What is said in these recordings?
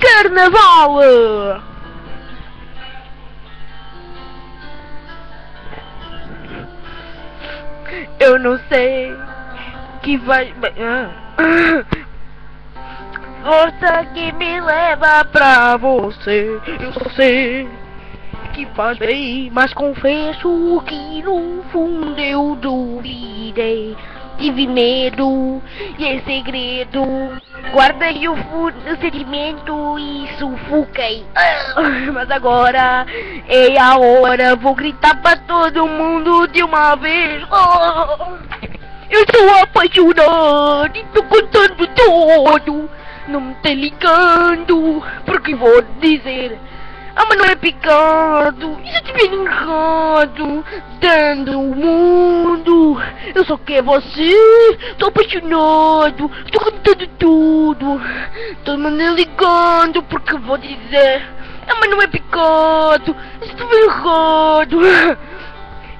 Carnaval! Eu não sei que vai. Ah. Força que me leva pra você. Eu sei que faz bem, mas confesso que no fundo eu duvidei. Tive medo e em segredo guardei o, o sentimento e sufoquei. Mas agora é a hora, vou gritar pra todo mundo de uma vez. Eu estou apaixonado e tô contando tudo. Não me tá ligando, porque vou dizer. Ah, mas não é picado, e se eu tiver errado, dando o mundo, eu só quero você, tô apaixonado, tô contando tudo, todo mundo ligando porque vou dizer, ah, mas não é picado, e tiver errado,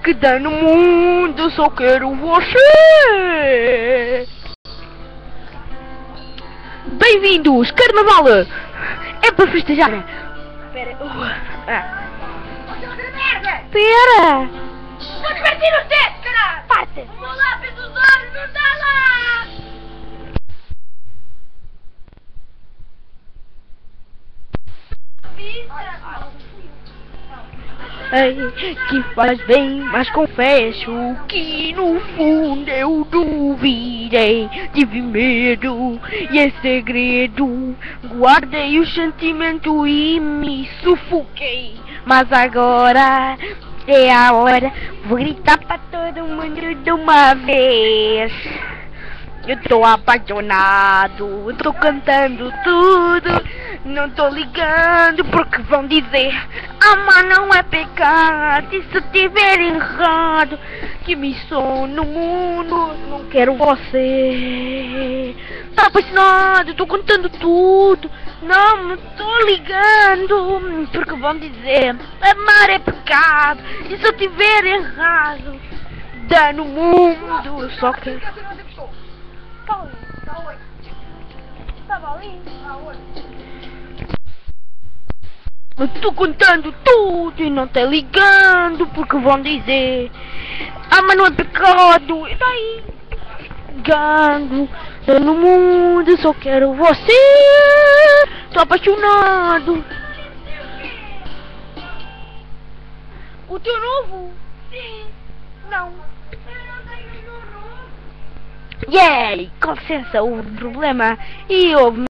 que dá no mundo, eu só quero você. Bem-vindos, Carnaval! É para festejar! Pera, uh, ah. Pera! Ei, que faz bem, mas confesso que no fundo eu duvidei, tive medo e é segredo, guardei o sentimento e me sufoquei, mas agora é a hora, vou gritar pra todo mundo de uma vez. Eu tô apaixonado, eu tô cantando tudo, não tô ligando porque vão dizer Amar não é pecado, e se tiver errado, que sou no mundo, não quero você. Tá apaixonado, tô contando tudo, não tô ligando porque vão dizer Amar é pecado, e eu tiver errado, dá no mundo, só que... Eu tô contando tudo e não tá ligando porque vão dizer Ah, mas não é pecado E daí? Ligando Eu no mundo só quero você Tô apaixonado O teu novo? Sim Não E aí, com licença, houve um problema e houve